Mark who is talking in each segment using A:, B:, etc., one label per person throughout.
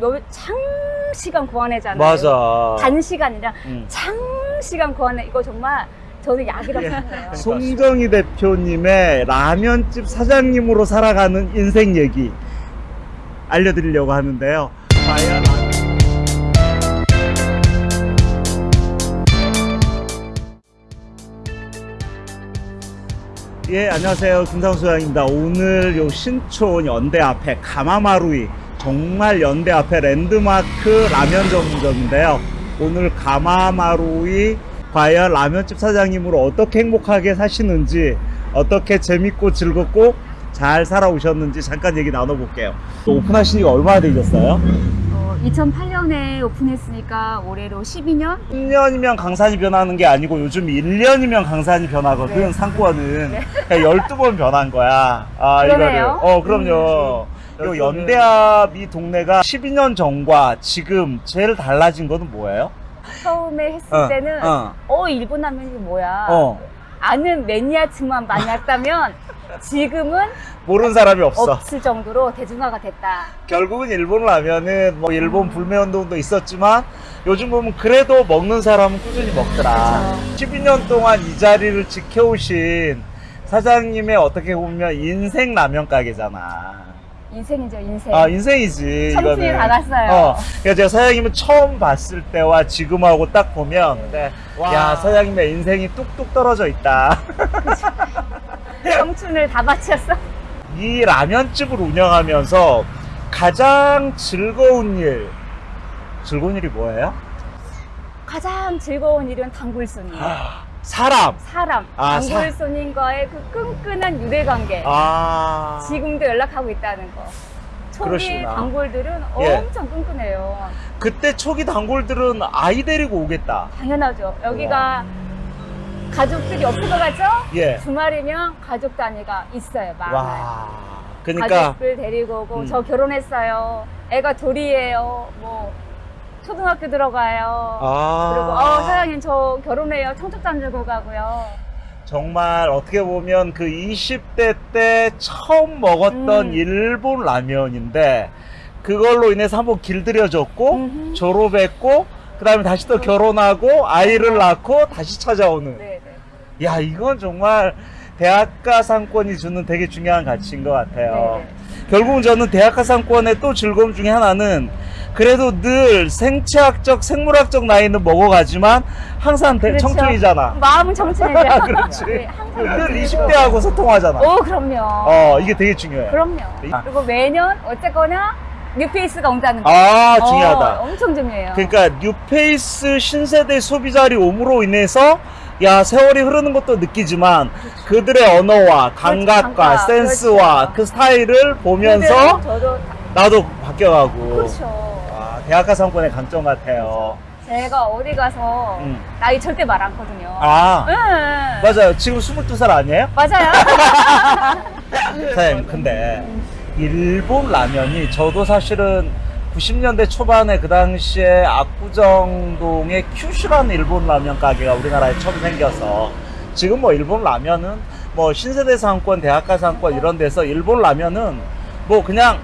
A: 몇 장시간 구워내잖아요.
B: 맞아.
A: 단시간이라
B: 음.
A: 장시간 구워내 이거 정말 저는 약이라고
B: 예.
A: 생각해요.
B: 송정희 대표님의 라면집 사장님으로 살아가는 인생 얘기 알려드리려고 하는데요. 과연 예, 안녕하세요. 김상수양입니다. 오늘 요 신촌 연대 앞에 가마마루이 정말 연대 앞에 랜드마크 라면 전문점인데요. 오늘 가마마루이 과연 라면집 사장님으로 어떻게 행복하게 사시는지 어떻게 재밌고 즐겁고 잘 살아오셨는지 잠깐 얘기 나눠볼게요. 또 오픈하신 지가 얼마나 되셨어요?
A: 어, 2008년에 오픈했으니까 올해로 12년?
B: 10년이면 강산이 변하는 게 아니고 요즘 1년이면 강산이 변하거든
A: 네.
B: 상권은 그러니까 12번 변한 거야 아
A: 그러네요.
B: 어 그럼요 요 연대합 이 동네가 12년 전과 지금 제일 달라진 거는 뭐예요?
A: 처음에 했을
B: 어,
A: 때는
B: 어.
A: 어, 일본 라면이 뭐야?
B: 어
A: 아는 매니아층만 왔다면 지금은
B: 모르는 사람이 없어
A: 없을 정도로 대중화가 됐다.
B: 결국은 일본 라면은 뭐 일본 불매운동도 있었지만 요즘 보면 그래도 먹는 사람은 꾸준히 먹더라
A: 그렇죠.
B: 12년 동안 이 자리를 지켜오신 사장님의 어떻게 보면 인생 라면 가게잖아
A: 인생이죠, 인생.
B: 아 인생이지
A: 청춘이
B: 이거는.
A: 다 갔어요.
B: 어, 그러니까 제가 사장님을 처음 봤을 때와 지금하고 딱 보면 네, 야 사장님의 인생이 뚝뚝 떨어져 있다
A: 청춘을 다 바쳤어.
B: 이 라면집을 운영하면서 가장 즐거운 일 즐거운 일이 뭐예요?
A: 가장 즐거운 일은 단골 손님.
B: 사람
A: 사람,
B: 아, 사-
A: 단골손님과의 그 끈끈한 유대 관계.
B: 아
A: 지금도 연락하고 있다는 거. 초기
B: 그러시구나.
A: 단골들은
B: 예.
A: 엄청 끈끈해요.
B: 그때 초기 단골들은 아이 데리고 오겠다
A: 당연하죠. 여기가 가족들이 없을 것 같죠?
B: 예.
A: 주말이면 가족 단위가 있어요. 많아요.
B: 와 그러니까
A: 가족들 데리고 오고
B: 음.
A: 저 결혼했어요. 애가 둘이에요. 뭐 초등학교 들어가요.
B: 아
A: 그리고 어 사장님 저 결혼해요. 청첩장 들고 가고요.
B: 정말 어떻게 보면 그 20대 때 처음 먹었던
A: 음.
B: 일본 라면인데 그걸로 인해서 한번 길들여졌고
A: 음흠.
B: 졸업했고 그 다음에 다시 또 결혼하고 아이를 낳고 다시 찾아오는
A: 네, 네.
B: 야 이건 정말 대학가 상권이 주는 되게 중요한 가치인 것 같아요
A: 네,
B: 결국은 저는 대학가 상권의 또 즐거움 중에 하나는 그래도 늘 생체학적 생물학적 나이는 먹어가지만 항상 대-
A: 그렇죠.
B: 청춘이잖아
A: 마음은 청춘이죠.
B: 그렇지.
A: 네,
B: 늘
A: 청춘이고.
B: 20대하고 소통하잖아.
A: 오 그럼요.
B: 어, 이게 되게 중요해.
A: 그럼요.
B: 아.
A: 그리고 매년 어쨌거나 new face가 온다는 거.
B: 아, 중요하다.
A: 어, 엄청 중요해요.
B: 그러니까 new face 신세대 소비자들이 옴으로 인해서 야 세월이 흐르는 것도 느끼지만 그들의 언어와 감각과
A: 감각,
B: 센스와
A: 그렇죠.
B: 그 스타일을 보면서
A: 저도
B: 나도 바뀌어가고
A: 그렇죠.
B: 아, 대학가 상권의 강점 같아요.
A: 제가 어디 가서
B: 음.
A: 나이 절대 말 않거든요.
B: 아
A: 네.
B: 맞아요. 지금 22살 아니에요?
A: 맞아요.
B: 사장님 근데 일본 라면이 저도 사실은 90년대 초반에 그 당시에 압구정동에 큐슈라는 일본 라면 가게가 우리나라에 처음 생겨서 지금 뭐 일본 라면은 뭐 신세대 상권, 대학가 상권 이런 데서 일본 라면은 뭐 그냥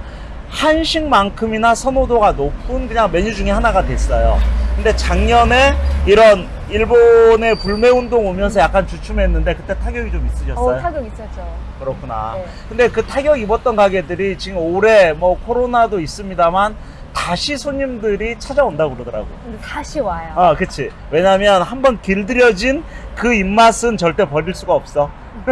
B: 한식만큼이나 선호도가 높은 그냥 메뉴 중에 하나가 됐어요. 근데 작년에 이런 일본의 불매 운동 오면서 약간 주춤했는데 그때 타격이 좀 있으셨어요?
A: 어, 타격 있었죠.
B: 그렇구나.
A: 네.
B: 근데 그 타격 입었던 가게들이 지금 올해 뭐 코로나도 있습니다만 다시 손님들이 찾아온다고 그러더라고.
A: 근데 다시 와요.
B: 아, 그치. 왜냐면 한번 길들여진 그 입맛은 절대 버릴 수가 없어.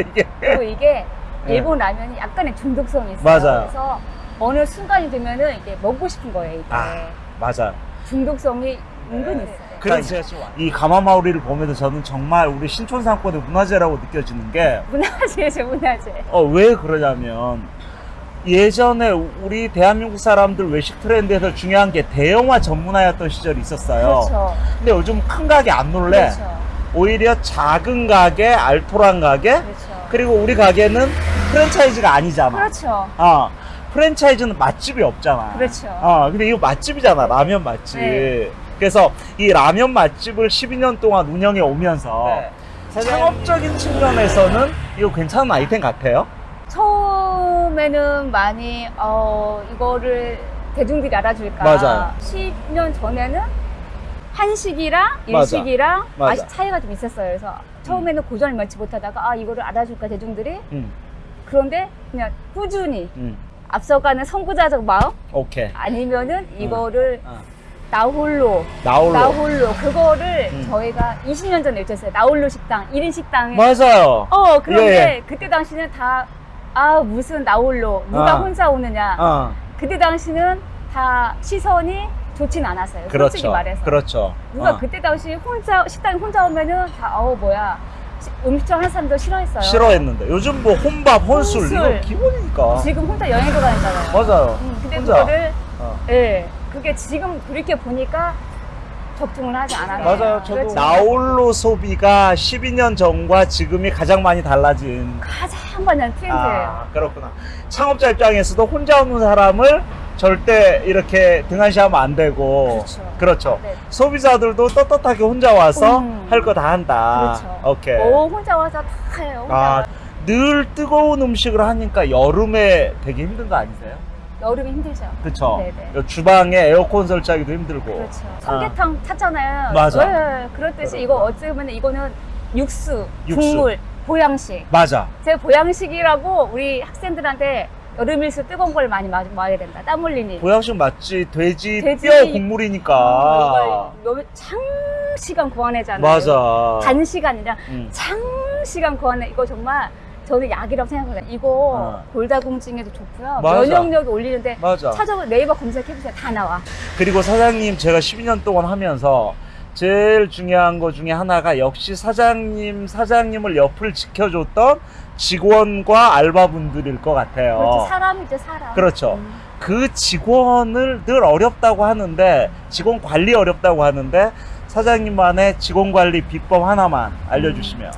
B: 이게.
A: 그리고 이게
B: 네.
A: 일본 라면이 약간의 중독성이 있어요.
B: 맞아요.
A: 그래서 어느 순간이 되면은 이게 먹고 싶은 거예요. 이게
B: 아, 맞아.
A: 중독성이 은근히 있어요.
B: 그래서 이 가마마우리를 보면서 저는 정말 우리 신촌 상권의 문화재라고 느껴지는 게
A: 문화재죠, 문화재.
B: 어, 왜 그러냐면 예전에 우리 대한민국 사람들 외식 트렌드에서 중요한 게 대형화 전문화였던 시절이 있었어요.
A: 그렇죠.
B: 근데 요즘 큰 가게 안 놀래.
A: 그렇죠.
B: 오히려 작은 가게, 알토란 가게,
A: 그렇죠.
B: 그리고 우리 가게는 프랜차이즈가 아니잖아.
A: 그렇죠.
B: 어, 프랜차이즈는 맛집이 없잖아.
A: 그렇죠.
B: 어, 근데 이거 맛집이잖아. 라면 맛집.
A: 네.
B: 그래서 이 라면 맛집을 12년 동안 운영해 오면서
A: 네.
B: 창업적인 측면에서는 이거 괜찮은 아이템 같아요.
A: 처음에는 많이 어 이거를 대중들이 알아줄까?
B: 맞아요.
A: 10년 전에는 한식이랑. 일식이랑
B: 맞아.
A: 맛이 차이가 좀 있었어요. 그래서 처음에는 고전을 면치 못하다가 아 이거를 알아줄까 대중들이
B: 음,
A: 그런데 그냥 꾸준히
B: 음.
A: 앞서가는 선구자적 마음
B: 오케이.
A: 아니면은 이거를
B: 어.
A: 나 홀로
B: 나홀로.
A: 나 홀로 그거를
B: 음.
A: 저희가 20년 전에 외쳤어요. 나 홀로 식당 1인 식당에
B: 맞아요.
A: 어 그런데
B: 예, 예.
A: 그때 당시는 다 아 무슨 나 홀로 누가
B: 어.
A: 혼자 오느냐
B: 어,
A: 그때 당시는 다 시선이 좋진 않았어요. 솔직히
B: 그렇죠.
A: 말해서.
B: 그렇죠.
A: 누가
B: 어.
A: 그때 당시 혼자 식당에 혼자 오면은 다 어우 뭐야 시- 음식점 하는 사람도 싫어했어요.
B: 싫어했는데 요즘 뭐 혼밥, 혼술,
A: 혼술.
B: 이거 기본이니까.
A: 지금 혼자 여행도 다니잖아요.
B: 맞아요.
A: 음, 근데
B: 혼자.
A: 그거를
B: 어.
A: 예 그게 지금 그렇게 보니까 적중을 하지 않아요.
B: 맞아요. 저도
A: 그렇지.
B: 나홀로 소비가 12년 전과 지금이 가장 많이 달라진.
A: 가장 많은 트렌드예요.
B: 아, 그렇구나. 창업자 입장에서도 혼자 없는 사람을 절대 이렇게 등한시하면 안 되고.
A: 그렇죠.
B: 그렇죠.
A: 네.
B: 소비자들도 떳떳하게 혼자 와서
A: 음.
B: 할거 다 한다.
A: 그렇죠.
B: 오케이.
A: 오 혼자 와서 다 해요. 혼자
B: 아,
A: 와서.
B: 늘 뜨거운 음식을 하니까 여름에 되게 힘든 거 아니세요?
A: 여름이 힘들죠. 네네.
B: 주방에 에어컨 설치하기도 힘들고.
A: 그렇죠. 삼계탕 탔잖아요.
B: 맞아.
A: 네, 그렇듯이 이거 어찌 보면 이거는 육수,
B: 육수.
A: 국물, 보양식.
B: 맞아.
A: 제 보양식이라고 우리 학생들한테 여름일수 뜨거운 걸 많이 마, 먹어야 된다. 땀 흘리니.
B: 보양식 맞지. 돼지,
A: 돼지-
B: 뼈 국물이니까.
A: 어, 이걸 장시간 구워내잖아요.
B: 맞아.
A: 단시간이라
B: 음.
A: 장시간 구워내. 이거 정말 저는 약이라고 생각해요. 이거
B: 어.
A: 골다공증에도 좋고요.
B: 맞아.
A: 면역력도 올리는데
B: 맞아.
A: 찾아보 네이버 검색해보세요. 다 나와.
B: 그리고 사장님 제가 12년 동안 하면서 제일 중요한 것 중에 하나가 역시 사장님, 사장님을 옆을 지켜줬던 직원과 알바분들일 것 같아요.
A: 그렇죠. 사람이죠, 사람.
B: 그렇죠.
A: 음.
B: 그 직원을 늘 어렵다고 하는데 직원 관리 어렵다고 하는데 사장님만의 직원 관리 비법 하나만 알려주시면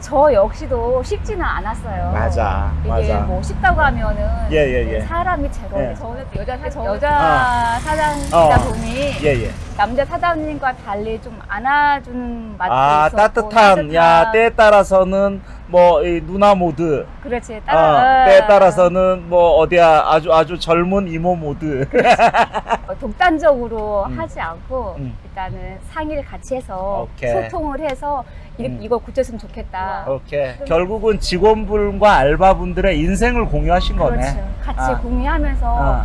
A: 저 역시도 쉽지는 않았어요.
B: 맞아,
A: 이게
B: 맞아.
A: 뭐 쉽다고 하면은
B: 예, 예, 예.
A: 사람이 제거.
B: 예.
A: 저는 여자 사- 여자 사장이다
B: 어.
A: 보니
B: 예 예
A: 남자 사장님과 달리 좀 안아주는 맛도
B: 아
A: 있었고
B: 따뜻함 야 때에 따라서는 뭐 이 누나 모드
A: 그렇지
B: 어,
A: 따라
B: 때에 따라서는 뭐 어디야 아주 아주 젊은 이모 모드
A: 어, 독단적으로
B: 음.
A: 하지 않고
B: 음.
A: 일단은 상의를 같이 해서
B: 오케이.
A: 소통을 해서 이,
B: 음.
A: 이거 고쳤으면 좋겠다.
B: 오케이 결국은 직원분과 알바분들의 인생을 공유하신 거네
A: 그렇죠. 같이
B: 아.
A: 공유하면서
B: 어.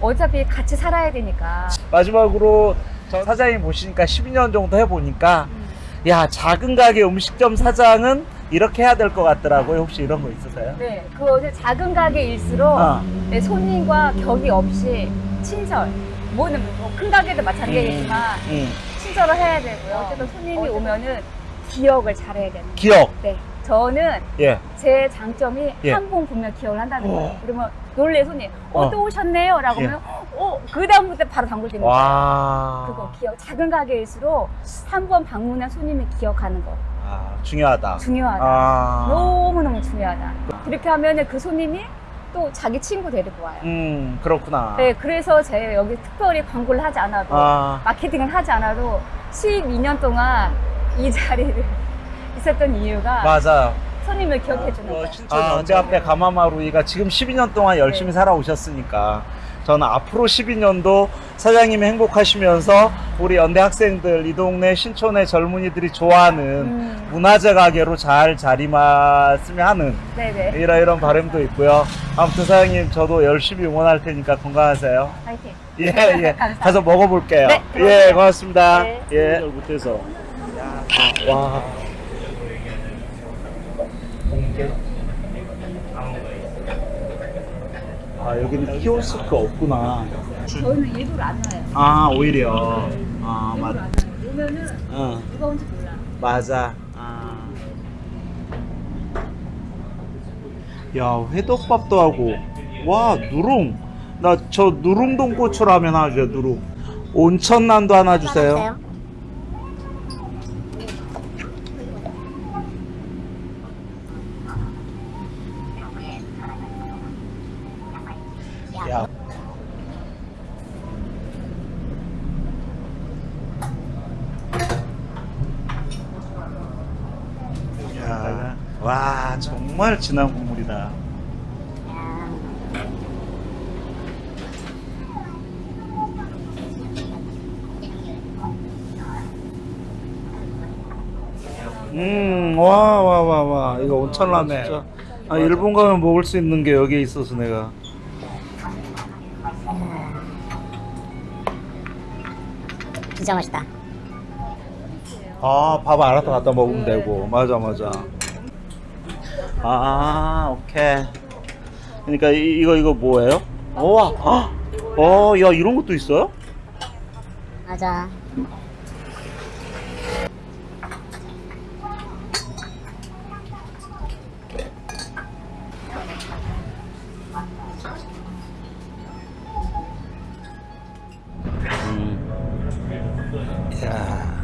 A: 어차피 같이 살아야 되니까.
B: 마지막으로 저 사장님 보시니까 12년 정도 해보니까
A: 음.
B: 야 작은 가게 음식점 사장은 이렇게 해야 될 것 같더라고요 혹시 이런 거 있으세요?
A: 네, 그거는 작은 가게일수록
B: 어.
A: 네, 손님과 격이 없이 친절. 뭐는 뭐큰 가게도 마찬가지겠지만
B: 음.
A: 친절을 해야 되고요. 어쨌든 손님이 오면은 기억을 잘해야 되는. 거예요.
B: 기억
A: 네, 저는
B: 예
A: 제 장점이
B: 예.
A: 한번 보면 기억을 한다는
B: 오.
A: 거예요. 그러면 놀래 손님, 어,
B: 어.
A: 또 오셨네요. 라고
B: 예.
A: 하면, 어, 그 다음부터 바로 되는 거예요.
B: 와.
A: 그거 기억. 작은 가게일수록 한 번 방문한 손님이 기억하는 거.
B: 아, 중요하다.
A: 중요하다.
B: 아.
A: 너무너무 중요하다. 그렇게 하면은 그 손님이 또 자기 친구 데리고 와요.
B: 음, 그렇구나.
A: 네, 그래서 제가 여기 특별히 광고를 하지 않아도,
B: 아,
A: 마케팅을 하지 않아도 12년 동안 이 자리를 있었던 이유가
B: 맞아요.
A: 손님을 기억해 주는 거예요.
B: 아, 제 앞에 가마마루이가 지금 12년 동안 열심히
A: 네.
B: 살아오셨으니까 저는 앞으로 12년도 사장님이 행복하시면서 우리 연대 학생들, 이 동네 신촌의 젊은이들이 좋아하는
A: 음,
B: 문화재 가게로 잘 자리맞으면 하는
A: 네네.
B: 이런 이런 바람도 있고요. 아무튼 사장님 저도 열심히 응원할 테니까 건강하세요.
A: 파이팅.
B: 예, 예. 가서 먹어볼게요.
A: 네,
B: 예. 고맙습니다.
A: 네.
B: 예. 못해서. 와. 아, 여기는 키오스크 없구나.
A: 저희는 일부러 안 와요.
B: 아, 오히려. 아,
A: 일부러
B: 맞.
A: 안 와요. 오면은
B: 어,
A: 누가 온지 몰라.
B: 맞아. 아. 야, 회덮밥도 하고. 와, 누룽. 나 저 누룽동 고추라면 하나 주세요, 누룽. 온천난도 하나 주세요. 와 정말 진한 국물이다. 음와 와 와 와. 이거 온천라면 아, 진짜? 아, 일본 가면 먹을 수 있는 게 여기에 있어서 내가.
C: 진짜 맛있다.
B: 아밥 알아서 갖다 먹으면 되고. 맞아 맞아. 아, 오케이. 그러니까 이, 이거 이거 뭐예요? 우와. 헉! 어, 야, 이런 것도 있어요?
C: 맞아.
B: 음. 야.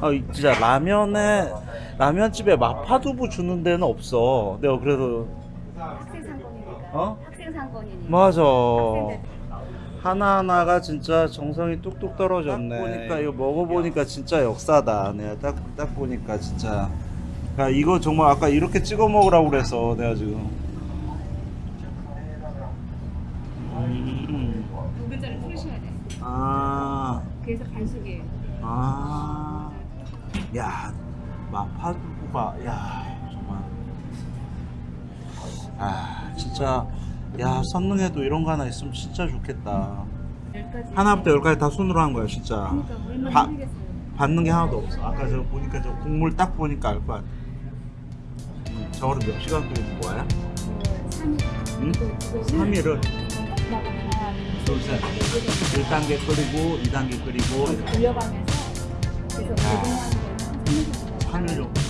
B: 아, 이- 진짜 라면에 라면집에 마파두부 주는 데는 없어. 내가 그래도
A: 학생 상권이니까.
B: 어?
A: 학생 상권이니까.
B: 맞아.
A: 학생들.
B: 하나하나가 진짜 정성이 뚝뚝 떨어졌네. 딱 보니까 이거 먹어보니까 진짜 역사다. 내가 딱, 딱 보니까 진짜. 야, 이거 정말 아까 이렇게 찍어 먹으라고 그래서 내가 지금. 음.
A: 두 글자를 풀으셔야 돼.
B: 아,
A: 그래서 반숙이에요.
B: 아. 야, 마파두부가, 야, 정말. 아, 진짜. 야, 선능에도 이런 거 하나 있으면 진짜 좋겠다. 하나부터 열까지 다 손으로 한 거야, 진짜.
A: 그러니까 얼마나
B: 바-. 받는 게 하나도 없어. 아까 저 보니까 저 국물 딱 보니까 알거 같아. 음, 저거를 몇 시간 끓이는 거야?
A: 그 3일.
B: 응? 3일을 둘, 셋. 1단계 끓이고, 2단계 끓이고,
A: 돌려가면서 그래 서
B: 야.
A: 고